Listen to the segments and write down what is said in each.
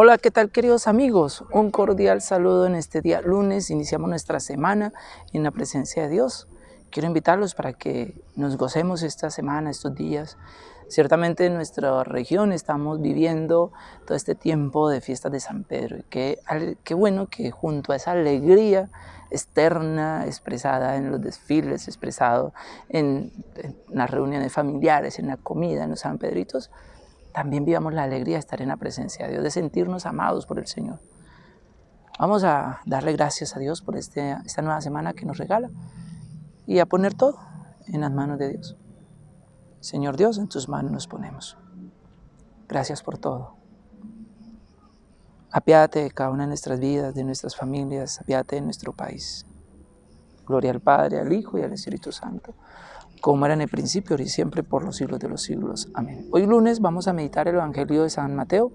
Hola, ¿qué tal queridos amigos? Un cordial saludo en este día lunes. Iniciamos nuestra semana en la presencia de Dios. Quiero invitarlos para que nos gocemos esta semana, estos días. Ciertamente en nuestra región estamos viviendo todo este tiempo de fiestas de San Pedro. Y qué, bueno que junto a esa alegría externa expresada en los desfiles, expresado en, en las reuniones familiares, en la comida, en los San Pedritos, también vivamos la alegría de estar en la presencia de Dios, de sentirnos amados por el Señor. Vamos a darle gracias a Dios por este, esta nueva semana que nos regala y a poner todo en las manos de Dios. Señor Dios, en tus manos nos ponemos. Gracias por todo. Apiádate de cada una de nuestras vidas, de nuestras familias, apiádate de nuestro país. Gloria al Padre, al Hijo y al Espíritu Santo como era en el principio, y siempre, por los siglos de los siglos. Amén. Hoy lunes vamos a meditar el Evangelio de San Mateo,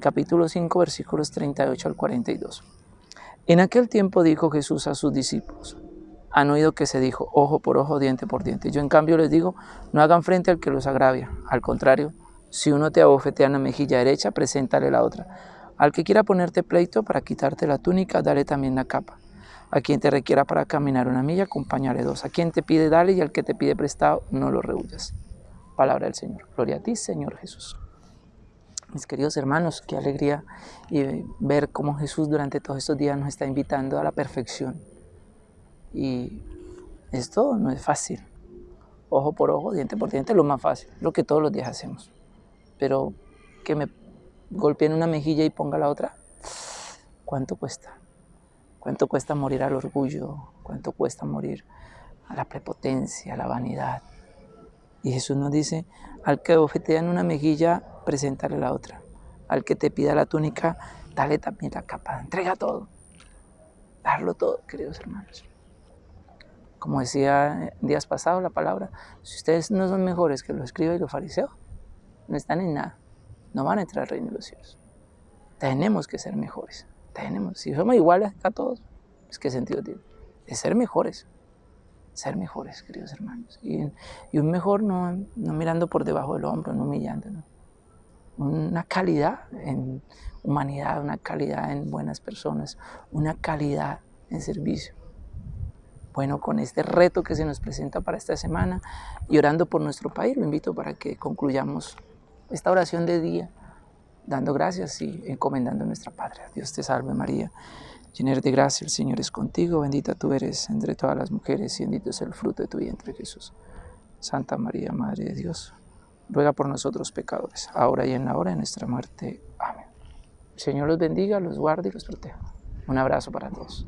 capítulo 5, versículos 38 al 42. En aquel tiempo dijo Jesús a sus discípulos, han oído que se dijo, ojo por ojo, diente por diente. Yo en cambio les digo, no hagan frente al que los agravia. Al contrario, si uno te abofetea en la mejilla derecha, preséntale la otra. Al que quiera ponerte pleito para quitarte la túnica, dale también la capa. A quien te requiera para caminar una milla, acompáñale dos. A quien te pide, dale, y al que te pide prestado, no lo rehuyas. Palabra del Señor. Gloria a ti, Señor Jesús. Mis queridos hermanos, qué alegría y ver cómo Jesús durante todos estos días nos está invitando a la perfección. Y esto no es fácil. Ojo por ojo, diente por diente, lo más fácil, lo que todos los días hacemos. Pero que me golpeen una mejilla y ponga la otra, ¿cuánto cuesta? ¿Cuánto cuesta morir al orgullo? ¿Cuánto cuesta morir a la prepotencia, a la vanidad? Y Jesús nos dice, al que en una mejilla, preséntale la otra. Al que te pida la túnica, dale también la capa. Entrega todo. Darlo todo, queridos hermanos. Como decía días pasados la palabra, si ustedes no son mejores que los escribas y los fariseos, no están en nada. No van a entrar al reino de los cielos. Tenemos que ser mejores tenemos. Si somos iguales a todos, pues ¿qué sentido tiene? De ser mejores. Ser mejores, queridos hermanos. Y, un mejor no, no, mirando por debajo del hombro, no humillando. Una calidad en humanidad, una calidad en buenas personas, una calidad en servicio. Bueno, con este reto que se nos presenta para esta semana y orando por nuestro país, lo invito para que concluyamos esta oración de día dando gracias y encomendando nuestra patria. Dios te salve María, llena de gracia, el Señor es contigo, bendita tú eres entre todas las mujeres y bendito es el fruto de tu vientre Jesús. Santa María, Madre de Dios, ruega por nosotros pecadores, ahora y en la hora de nuestra muerte. Amén. El Señor los bendiga, los guarde y los proteja. Un abrazo para todos.